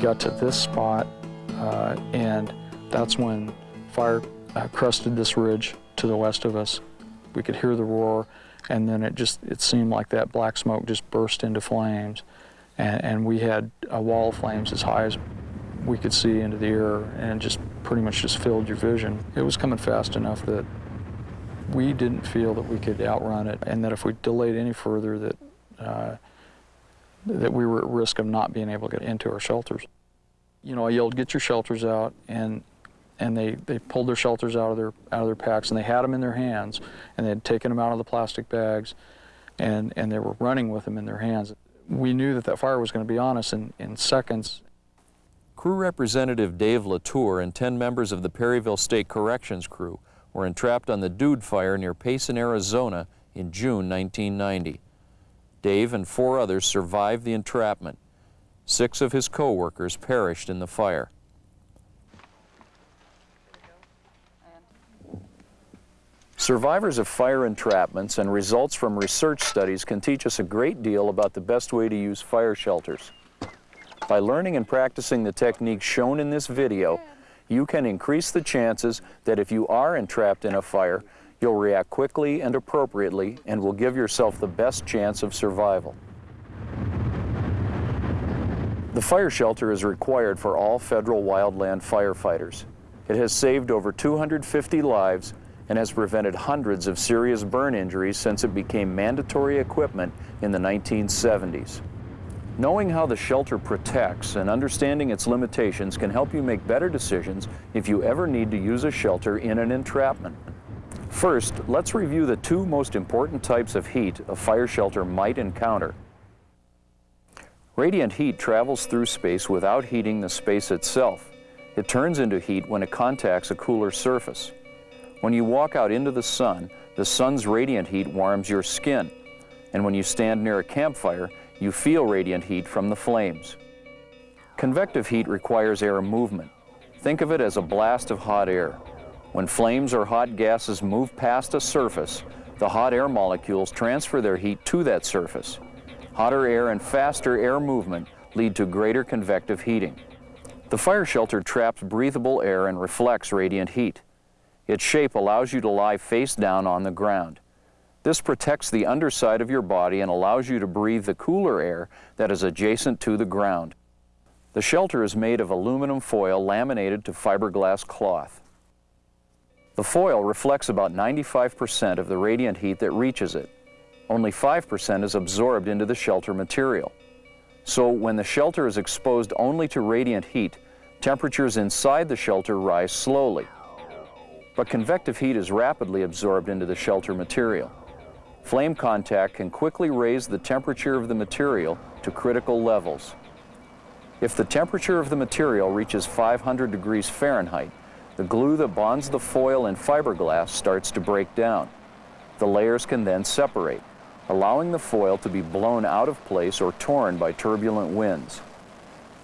got to this spot, uh, and that's when fire uh, crusted this ridge to the west of us. We could hear the roar, and then it just, it seemed like that black smoke just burst into flames. And, and we had a wall of flames as high as we could see into the air, and just pretty much just filled your vision. It was coming fast enough that we didn't feel that we could outrun it, and that if we delayed any further, that uh, that we were at risk of not being able to get into our shelters. You know, I yelled, "Get your shelters out!" and and they, they pulled their shelters out of their out of their packs and they had them in their hands and they had taken them out of the plastic bags and and they were running with them in their hands. We knew that that fire was going to be on us in, in seconds. Crew Representative Dave Latour and 10 members of the Perryville State Corrections crew were entrapped on the Dude Fire near Payson, Arizona in June 1990. Dave and four others survived the entrapment. Six of his co-workers perished in the fire. Survivors of fire entrapments and results from research studies can teach us a great deal about the best way to use fire shelters. By learning and practicing the techniques shown in this video, you can increase the chances that if you are entrapped in a fire, you'll react quickly and appropriately and will give yourself the best chance of survival. The fire shelter is required for all federal wildland firefighters. It has saved over 250 lives and has prevented hundreds of serious burn injuries since it became mandatory equipment in the 1970s. Knowing how the shelter protects and understanding its limitations can help you make better decisions if you ever need to use a shelter in an entrapment. First, let's review the two most important types of heat a fire shelter might encounter. Radiant heat travels through space without heating the space itself. It turns into heat when it contacts a cooler surface. When you walk out into the sun, the sun's radiant heat warms your skin. And when you stand near a campfire, you feel radiant heat from the flames. Convective heat requires air movement. Think of it as a blast of hot air. When flames or hot gases move past a surface, the hot air molecules transfer their heat to that surface. Hotter air and faster air movement lead to greater convective heating. The fire shelter traps breathable air and reflects radiant heat. Its shape allows you to lie face down on the ground. This protects the underside of your body and allows you to breathe the cooler air that is adjacent to the ground. The shelter is made of aluminum foil laminated to fiberglass cloth. The foil reflects about 95% of the radiant heat that reaches it. Only 5% is absorbed into the shelter material. So when the shelter is exposed only to radiant heat, temperatures inside the shelter rise slowly but convective heat is rapidly absorbed into the shelter material. Flame contact can quickly raise the temperature of the material to critical levels. If the temperature of the material reaches 500 degrees Fahrenheit, the glue that bonds the foil and fiberglass starts to break down. The layers can then separate, allowing the foil to be blown out of place or torn by turbulent winds.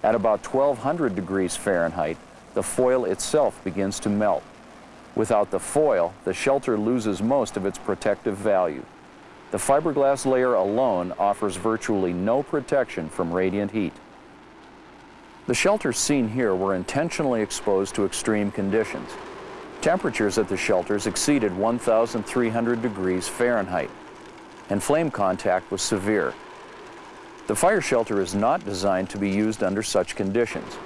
At about 1200 degrees Fahrenheit, the foil itself begins to melt. Without the foil, the shelter loses most of its protective value. The fiberglass layer alone offers virtually no protection from radiant heat. The shelters seen here were intentionally exposed to extreme conditions. Temperatures at the shelters exceeded 1,300 degrees Fahrenheit, and flame contact was severe. The fire shelter is not designed to be used under such conditions.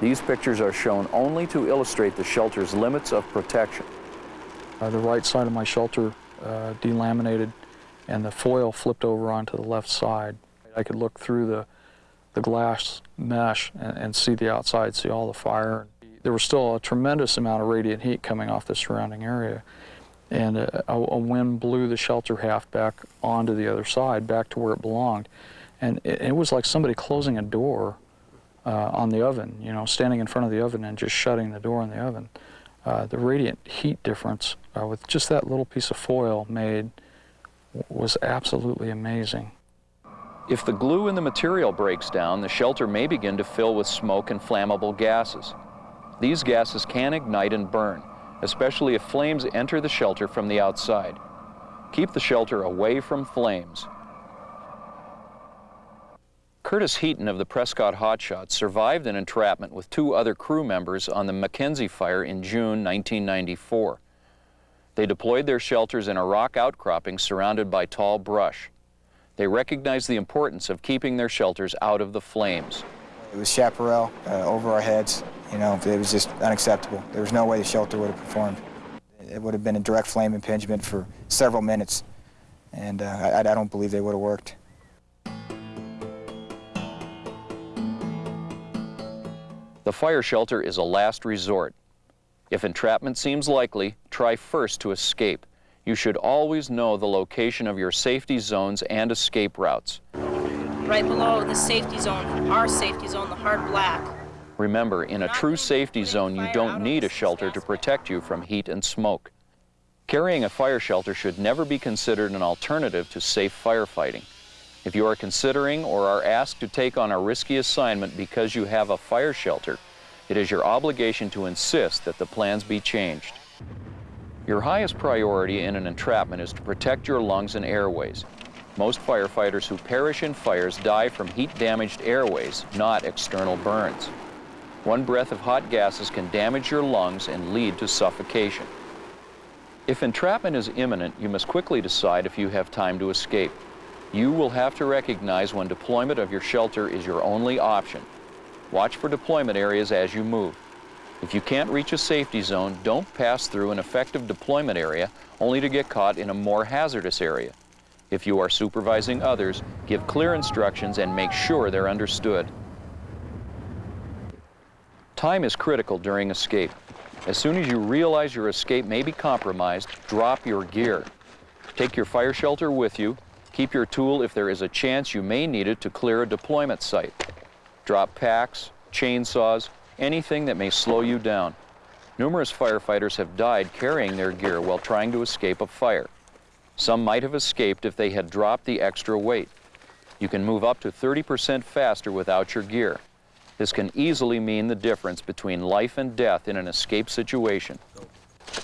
These pictures are shown only to illustrate the shelter's limits of protection. Uh, the right side of my shelter uh, delaminated and the foil flipped over onto the left side. I could look through the, the glass mesh and, and see the outside, see all the fire. There was still a tremendous amount of radiant heat coming off the surrounding area. And a, a, wind blew the shelter half back onto the other side, back to where it belonged. And it, it was like somebody closing a door uh, on the oven, you know, standing in front of the oven and just shutting the door on the oven. Uh, the radiant heat difference uh, with just that little piece of foil made was absolutely amazing. If the glue in the material breaks down, the shelter may begin to fill with smoke and flammable gases. These gases can ignite and burn, especially if flames enter the shelter from the outside. Keep the shelter away from flames Curtis Heaton of the Prescott Hotshots survived an entrapment with two other crew members on the Mackenzie fire in June 1994. They deployed their shelters in a rock outcropping surrounded by tall brush. They recognized the importance of keeping their shelters out of the flames. It was chaparral uh, over our heads. You know, it was just unacceptable. There was no way the shelter would have performed. It would have been a direct flame impingement for several minutes, and uh, I, I don't believe they would have worked. The fire shelter is a last resort. If entrapment seems likely, try first to escape. You should always know the location of your safety zones and escape routes. Right below the safety zone, our safety zone, the hard black. Remember, in a true safety zone, you don't need a shelter to protect you from heat and smoke. Carrying a fire shelter should never be considered an alternative to safe firefighting. If you are considering or are asked to take on a risky assignment because you have a fire shelter, it is your obligation to insist that the plans be changed. Your highest priority in an entrapment is to protect your lungs and airways. Most firefighters who perish in fires die from heat-damaged airways, not external burns. One breath of hot gases can damage your lungs and lead to suffocation. If entrapment is imminent, you must quickly decide if you have time to escape. You will have to recognize when deployment of your shelter is your only option. Watch for deployment areas as you move. If you can't reach a safety zone, don't pass through an effective deployment area only to get caught in a more hazardous area. If you are supervising others, give clear instructions and make sure they're understood. Time is critical during escape. As soon as you realize your escape may be compromised, drop your gear. Take your fire shelter with you Keep your tool if there is a chance you may need it to clear a deployment site. Drop packs, chainsaws, anything that may slow you down. Numerous firefighters have died carrying their gear while trying to escape a fire. Some might have escaped if they had dropped the extra weight. You can move up to 30% faster without your gear. This can easily mean the difference between life and death in an escape situation.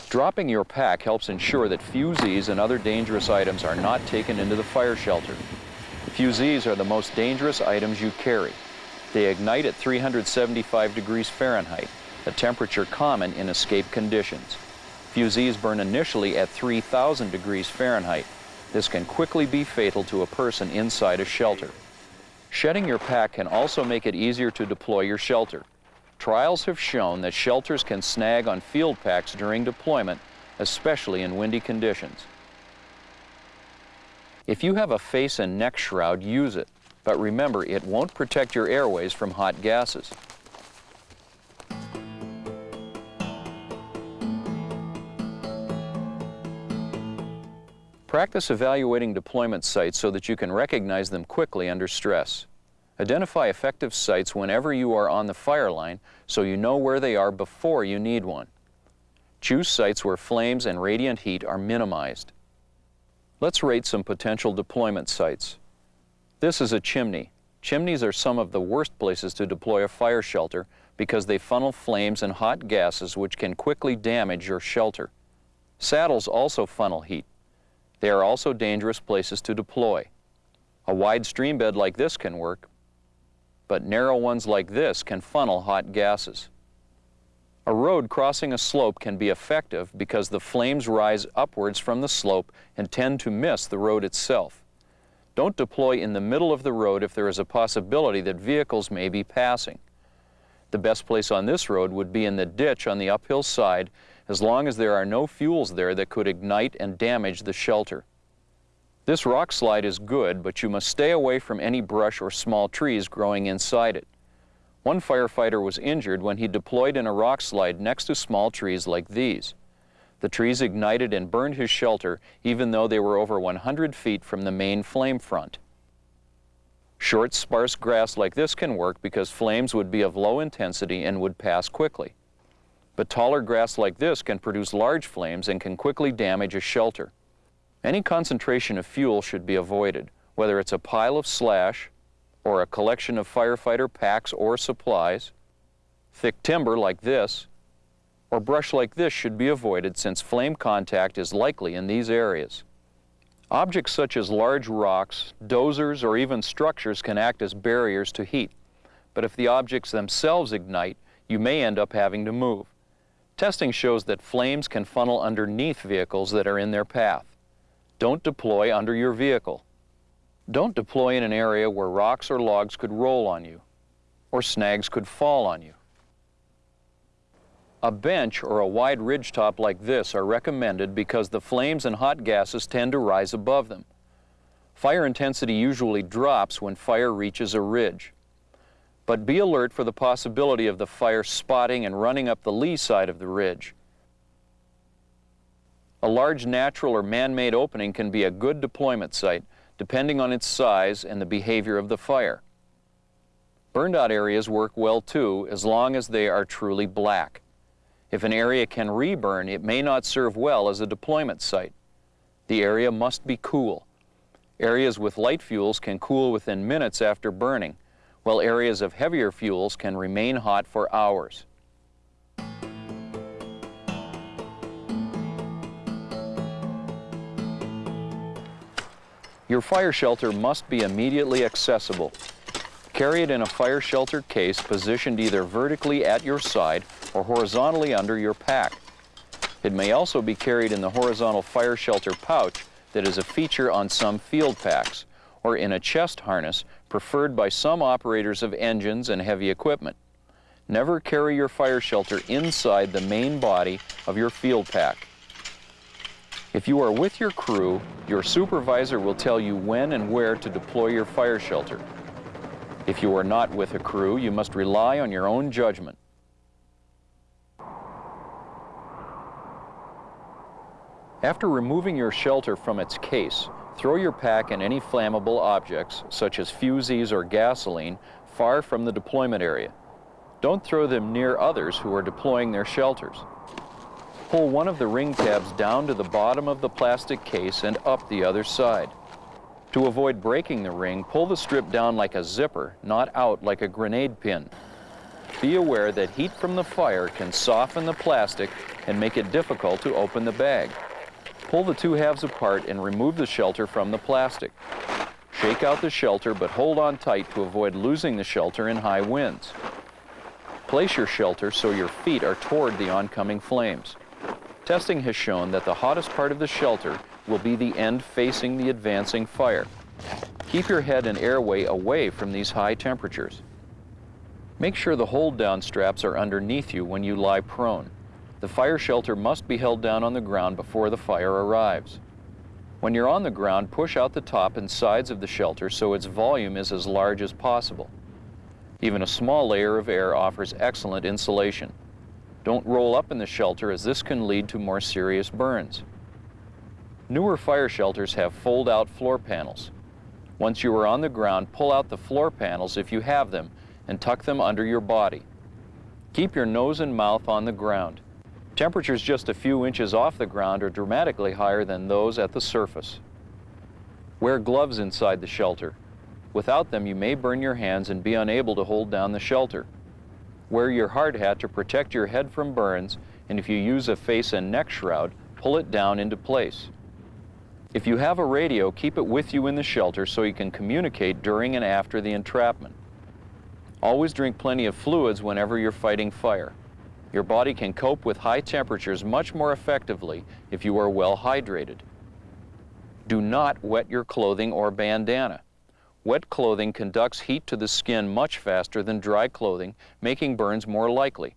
Dropping your pack helps ensure that fusees and other dangerous items are not taken into the fire shelter. Fusees are the most dangerous items you carry. They ignite at 375 degrees Fahrenheit, a temperature common in escape conditions. Fusees burn initially at 3,000 degrees Fahrenheit. This can quickly be fatal to a person inside a shelter. Shedding your pack can also make it easier to deploy your shelter. Trials have shown that shelters can snag on field packs during deployment, especially in windy conditions. If you have a face and neck shroud, use it, but remember it won't protect your airways from hot gases. Practice evaluating deployment sites so that you can recognize them quickly under stress. Identify effective sites whenever you are on the fire line so you know where they are before you need one. Choose sites where flames and radiant heat are minimized. Let's rate some potential deployment sites. This is a chimney. Chimneys are some of the worst places to deploy a fire shelter because they funnel flames and hot gases which can quickly damage your shelter. Saddles also funnel heat. They are also dangerous places to deploy. A wide stream bed like this can work, but narrow ones like this can funnel hot gases. A road crossing a slope can be effective because the flames rise upwards from the slope and tend to miss the road itself. Don't deploy in the middle of the road if there is a possibility that vehicles may be passing. The best place on this road would be in the ditch on the uphill side as long as there are no fuels there that could ignite and damage the shelter. This rock slide is good, but you must stay away from any brush or small trees growing inside it. One firefighter was injured when he deployed in a rock slide next to small trees like these. The trees ignited and burned his shelter even though they were over 100 feet from the main flame front. Short, sparse grass like this can work because flames would be of low intensity and would pass quickly. But taller grass like this can produce large flames and can quickly damage a shelter. Any concentration of fuel should be avoided, whether it's a pile of slash or a collection of firefighter packs or supplies. Thick timber like this or brush like this should be avoided since flame contact is likely in these areas. Objects such as large rocks, dozers, or even structures can act as barriers to heat. But if the objects themselves ignite, you may end up having to move. Testing shows that flames can funnel underneath vehicles that are in their path. Don't deploy under your vehicle. Don't deploy in an area where rocks or logs could roll on you, or snags could fall on you. A bench or a wide ridge top like this are recommended because the flames and hot gases tend to rise above them. Fire intensity usually drops when fire reaches a ridge. But be alert for the possibility of the fire spotting and running up the lee side of the ridge. A large natural or man-made opening can be a good deployment site, depending on its size and the behavior of the fire. Burned out areas work well too, as long as they are truly black. If an area can reburn, it may not serve well as a deployment site. The area must be cool. Areas with light fuels can cool within minutes after burning, while areas of heavier fuels can remain hot for hours. Your fire shelter must be immediately accessible. Carry it in a fire shelter case positioned either vertically at your side or horizontally under your pack. It may also be carried in the horizontal fire shelter pouch that is a feature on some field packs, or in a chest harness preferred by some operators of engines and heavy equipment. Never carry your fire shelter inside the main body of your field pack. If you are with your crew, your supervisor will tell you when and where to deploy your fire shelter. If you are not with a crew, you must rely on your own judgment. After removing your shelter from its case, throw your pack and any flammable objects, such as fusees or gasoline, far from the deployment area. Don't throw them near others who are deploying their shelters. Pull one of the ring tabs down to the bottom of the plastic case and up the other side. To avoid breaking the ring, pull the strip down like a zipper, not out like a grenade pin. Be aware that heat from the fire can soften the plastic and make it difficult to open the bag. Pull the two halves apart and remove the shelter from the plastic. Shake out the shelter, but hold on tight to avoid losing the shelter in high winds. Place your shelter so your feet are toward the oncoming flames. Testing has shown that the hottest part of the shelter will be the end facing the advancing fire. Keep your head and airway away from these high temperatures. Make sure the hold-down straps are underneath you when you lie prone. The fire shelter must be held down on the ground before the fire arrives. When you're on the ground, push out the top and sides of the shelter so its volume is as large as possible. Even a small layer of air offers excellent insulation. Don't roll up in the shelter as this can lead to more serious burns. Newer fire shelters have fold-out floor panels. Once you are on the ground, pull out the floor panels if you have them and tuck them under your body. Keep your nose and mouth on the ground. Temperatures just a few inches off the ground are dramatically higher than those at the surface. Wear gloves inside the shelter. Without them, you may burn your hands and be unable to hold down the shelter. Wear your hard hat to protect your head from burns, and if you use a face and neck shroud, pull it down into place. If you have a radio, keep it with you in the shelter so you can communicate during and after the entrapment. Always drink plenty of fluids whenever you're fighting fire. Your body can cope with high temperatures much more effectively if you are well hydrated. Do not wet your clothing or bandana. Wet clothing conducts heat to the skin much faster than dry clothing, making burns more likely.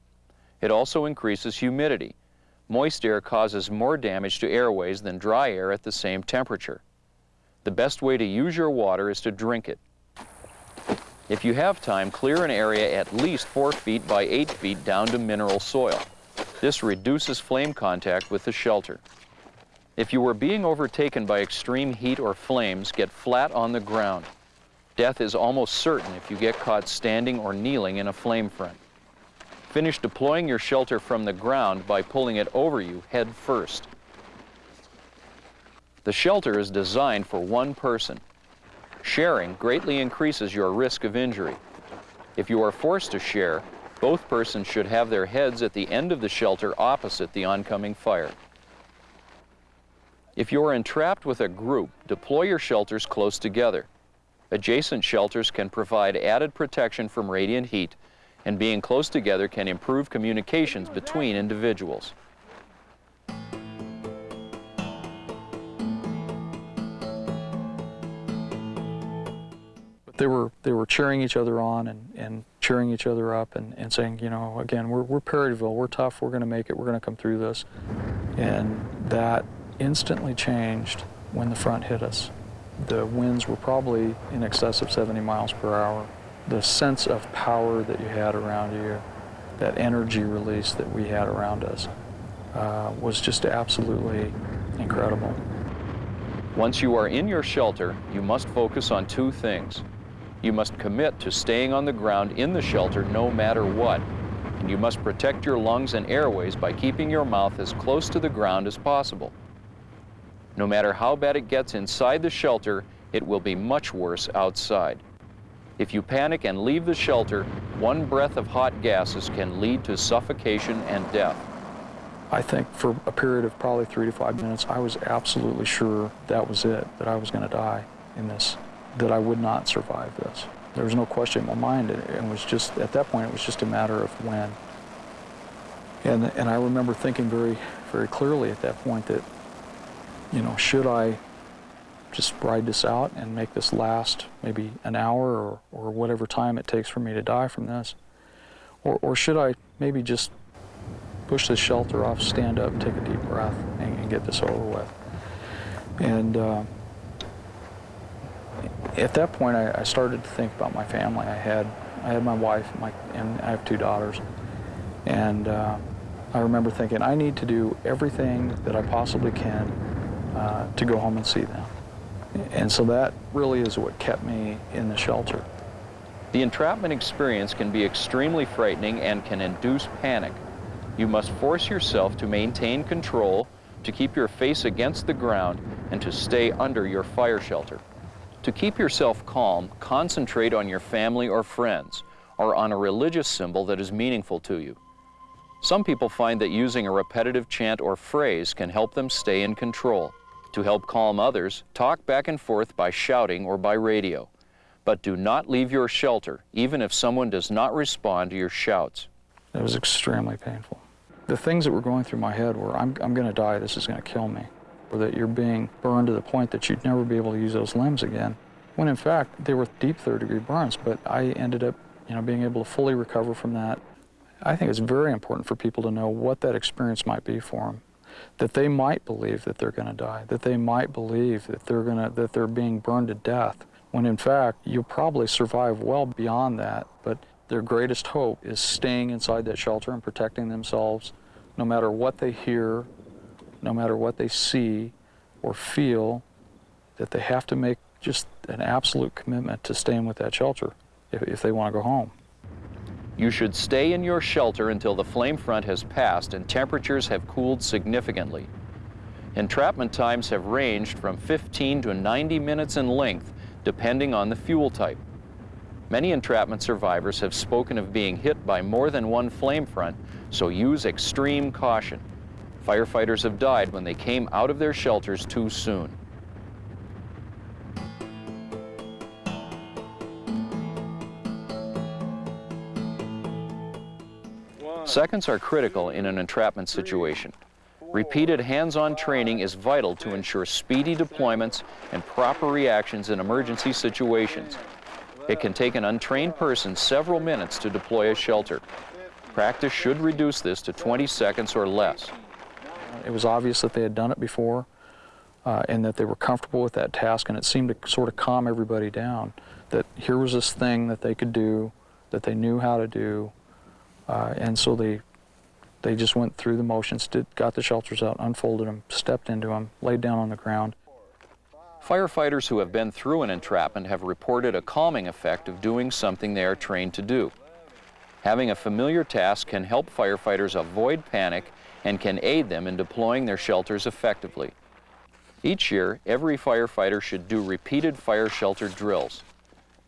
It also increases humidity. Moist air causes more damage to airways than dry air at the same temperature. The best way to use your water is to drink it. If you have time, clear an area at least 4 feet by 8 feet down to mineral soil. This reduces flame contact with the shelter. If you are being overtaken by extreme heat or flames, get flat on the ground. Death is almost certain if you get caught standing or kneeling in a flame front. Finish deploying your shelter from the ground by pulling it over you head first. The shelter is designed for one person. Sharing greatly increases your risk of injury. If you are forced to share, both persons should have their heads at the end of the shelter opposite the oncoming fire. If you are entrapped with a group, deploy your shelters close together. Adjacent shelters can provide added protection from radiant heat, and being close together can improve communications between individuals. They were they were cheering each other on and, and cheering each other up and, and saying, you know, again, we're, we're Perryville, we're tough, we're going to make it, we're going to come through this. And that instantly changed when the front hit us. The winds were probably in excess of 70 miles per hour. The sense of power that you had around you, that energy release that we had around us, uh, was just absolutely incredible. Once you are in your shelter, you must focus on two things. You must commit to staying on the ground in the shelter no matter what. And you must protect your lungs and airways by keeping your mouth as close to the ground as possible. No matter how bad it gets inside the shelter, it will be much worse outside. If you panic and leave the shelter, one breath of hot gases can lead to suffocation and death. I think for a period of probably three to five minutes, I was absolutely sure that was it, that I was going to die in this, that I would not survive this. There was no question in my mind. and it was just, at that point, it was just a matter of when. And, and I remember thinking very, very clearly at that point that, you know, should I just ride this out and make this last maybe an hour or, or whatever time it takes for me to die from this? Or, or should I maybe just push the shelter off, stand up, take a deep breath, and, and get this over with. And uh, at that point, I, I, started to think about my family. I had, I had my wife, my, and I have two daughters. And uh, I remember thinking, I need to do everything that I possibly can uh, to go home and see them. And so that really is what kept me in the shelter. The entrapment experience can be extremely frightening and can induce panic. You must force yourself to maintain control, to keep your face against the ground, and to stay under your fire shelter. To keep yourself calm, concentrate on your family or friends, or on a religious symbol that is meaningful to you. Some people find that using a repetitive chant or phrase can help them stay in control. To help calm others, talk back and forth by shouting or by radio. But do not leave your shelter, even if someone does not respond to your shouts. It was extremely painful. The things that were going through my head were, I'm, I'm going to die, this is going to kill me. Or that you're being burned to the point that you'd never be able to use those limbs again. When in fact, they were deep third degree burns, but I ended up you know, being able to fully recover from that. I think it's very important for people to know what that experience might be for them. That they might believe that they're going to die, that they might believe that they're, gonna, that they're being burned to death, when in fact, you'll probably survive well beyond that. But their greatest hope is staying inside that shelter and protecting themselves no matter what they hear, no matter what they see or feel, that they have to make just an absolute commitment to staying with that shelter if, if they want to go home. You should stay in your shelter until the flame front has passed and temperatures have cooled significantly. Entrapment times have ranged from 15 to 90 minutes in length, depending on the fuel type. Many entrapment survivors have spoken of being hit by more than one flame front, so use extreme caution. Firefighters have died when they came out of their shelters too soon. Seconds are critical in an entrapment situation. Repeated hands-on training is vital to ensure speedy deployments and proper reactions in emergency situations. It can take an untrained person several minutes to deploy a shelter. Practice should reduce this to 20 seconds or less. It was obvious that they had done it before uh, and that they were comfortable with that task and it seemed to sort of calm everybody down that here was this thing that they could do, that they knew how to do, uh, and so they they just went through the motions, did, got the shelters out, unfolded them, stepped into them, laid down on the ground. Firefighters who have been through an entrapment have reported a calming effect of doing something they are trained to do. Having a familiar task can help firefighters avoid panic and can aid them in deploying their shelters effectively. Each year, every firefighter should do repeated fire shelter drills.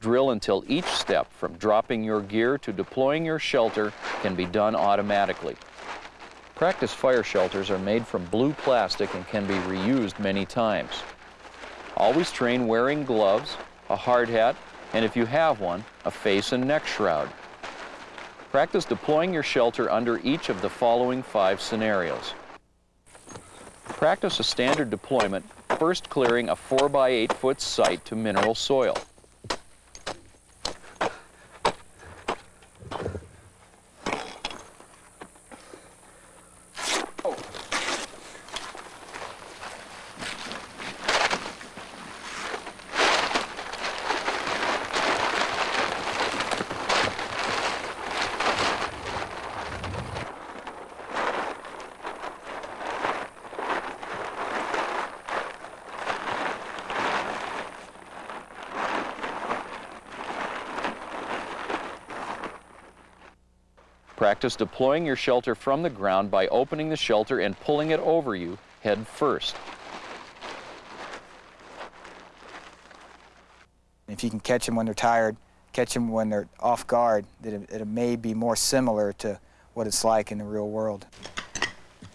Drill until each step, from dropping your gear to deploying your shelter, can be done automatically. Practice fire shelters are made from blue plastic and can be reused many times. Always train wearing gloves, a hard hat, and if you have one, a face and neck shroud. Practice deploying your shelter under each of the following five scenarios. Practice a standard deployment, first clearing a 4 by 8 foot site to mineral soil. Practice deploying your shelter from the ground by opening the shelter and pulling it over you head first. If you can catch them when they're tired, catch them when they're off guard, that it, it may be more similar to what it's like in the real world.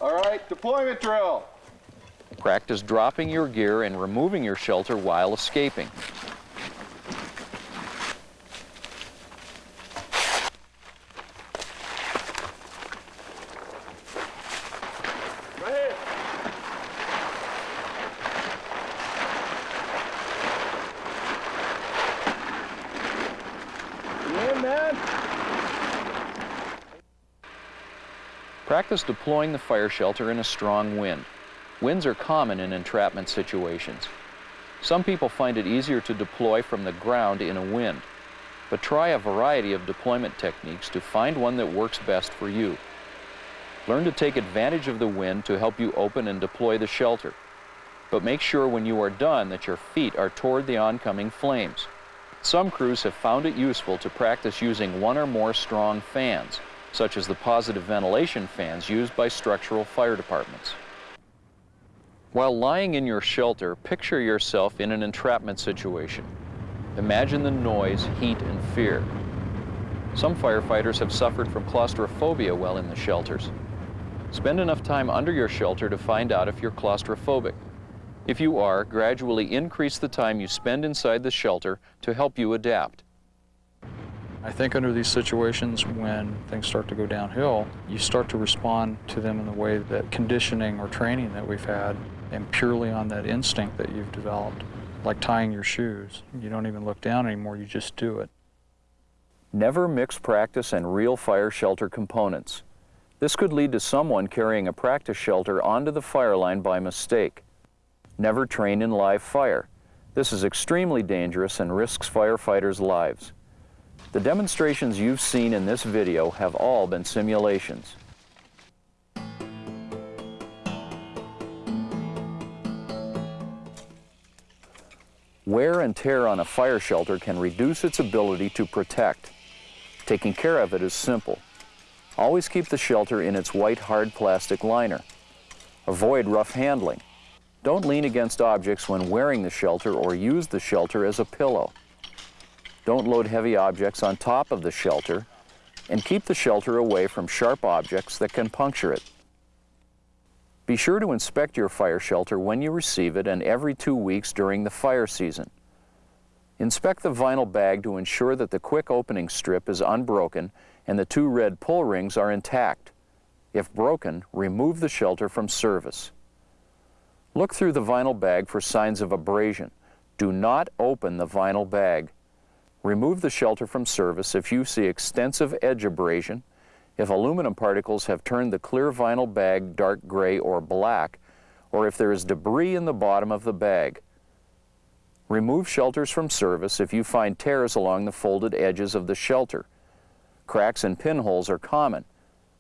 All right, deployment drill. Practice dropping your gear and removing your shelter while escaping. Go ahead. You in, man? Practice deploying the fire shelter in a strong wind. Winds are common in entrapment situations. Some people find it easier to deploy from the ground in a wind, but try a variety of deployment techniques to find one that works best for you. Learn to take advantage of the wind to help you open and deploy the shelter, but make sure when you are done that your feet are toward the oncoming flames. Some crews have found it useful to practice using one or more strong fans, such as the positive ventilation fans used by structural fire departments. While lying in your shelter, picture yourself in an entrapment situation. Imagine the noise, heat, and fear. Some firefighters have suffered from claustrophobia while in the shelters. Spend enough time under your shelter to find out if you're claustrophobic. If you are, gradually increase the time you spend inside the shelter to help you adapt. I think under these situations, when things start to go downhill, you start to respond to them in the way that conditioning or training that we've had, and purely on that instinct that you've developed, like tying your shoes. You don't even look down anymore, you just do it. Never mix practice and real fire shelter components. This could lead to someone carrying a practice shelter onto the fire line by mistake. Never train in live fire. This is extremely dangerous and risks firefighters' lives. The demonstrations you've seen in this video have all been simulations. Wear and tear on a fire shelter can reduce its ability to protect. Taking care of it is simple. Always keep the shelter in its white hard plastic liner. Avoid rough handling. Don't lean against objects when wearing the shelter or use the shelter as a pillow. Don't load heavy objects on top of the shelter and keep the shelter away from sharp objects that can puncture it. Be sure to inspect your fire shelter when you receive it and every two weeks during the fire season. Inspect the vinyl bag to ensure that the quick opening strip is unbroken and the two red pull rings are intact. If broken, remove the shelter from service. Look through the vinyl bag for signs of abrasion. Do not open the vinyl bag. Remove the shelter from service if you see extensive edge abrasion, if aluminum particles have turned the clear vinyl bag dark gray or black, or if there is debris in the bottom of the bag. Remove shelters from service if you find tears along the folded edges of the shelter. Cracks and pinholes are common.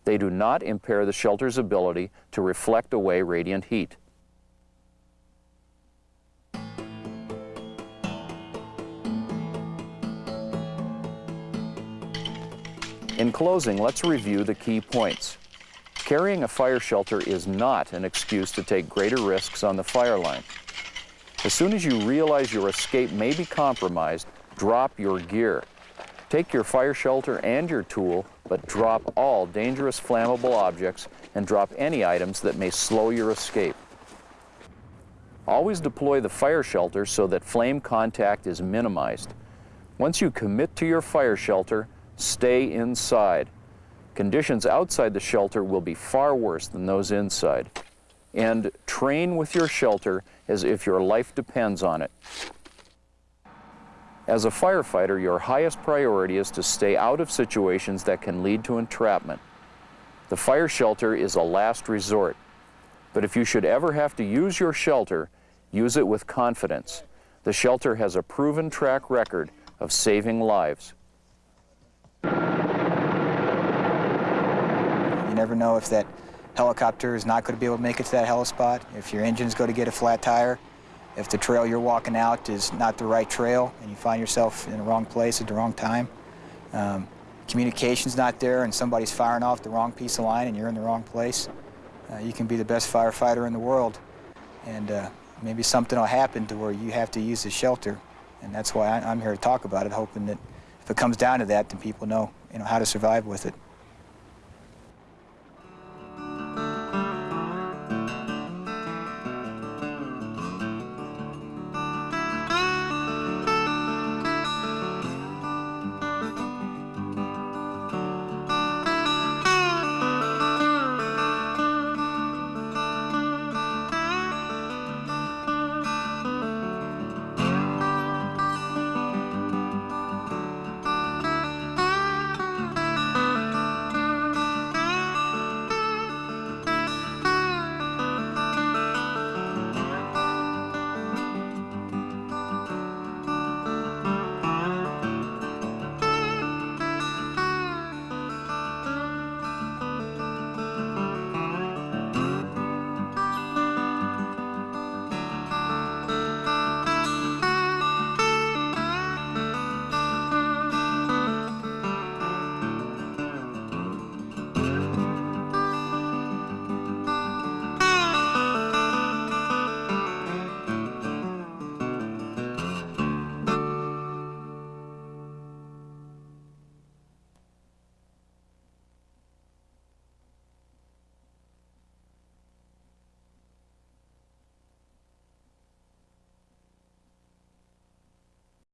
They do not impair the shelter's ability to reflect away radiant heat. In closing, let's review the key points. Carrying a fire shelter is not an excuse to take greater risks on the fire line. As soon as you realize your escape may be compromised, drop your gear. Take your fire shelter and your tool, but drop all dangerous flammable objects and drop any items that may slow your escape. Always deploy the fire shelter so that flame contact is minimized. Once you commit to your fire shelter, stay inside. Conditions outside the shelter will be far worse than those inside. And train with your shelter as if your life depends on it. As a firefighter, your highest priority is to stay out of situations that can lead to entrapment. The fire shelter is a last resort. But if you should ever have to use your shelter, use it with confidence. The shelter has a proven track record of saving lives. You never know if that helicopter is not going to be able to make it to that helispot, if your engine's going to get a flat tire, if the trail you're walking out is not the right trail and you find yourself in the wrong place at the wrong time. Um, communication's not there and somebody's firing off the wrong piece of line and you're in the wrong place. Uh, you can be the best firefighter in the world and uh, maybe something will happen to where you have to use the shelter. And that's why I, I'm here to talk about it, hoping that if it comes down to that, then people know, you know how to survive with it.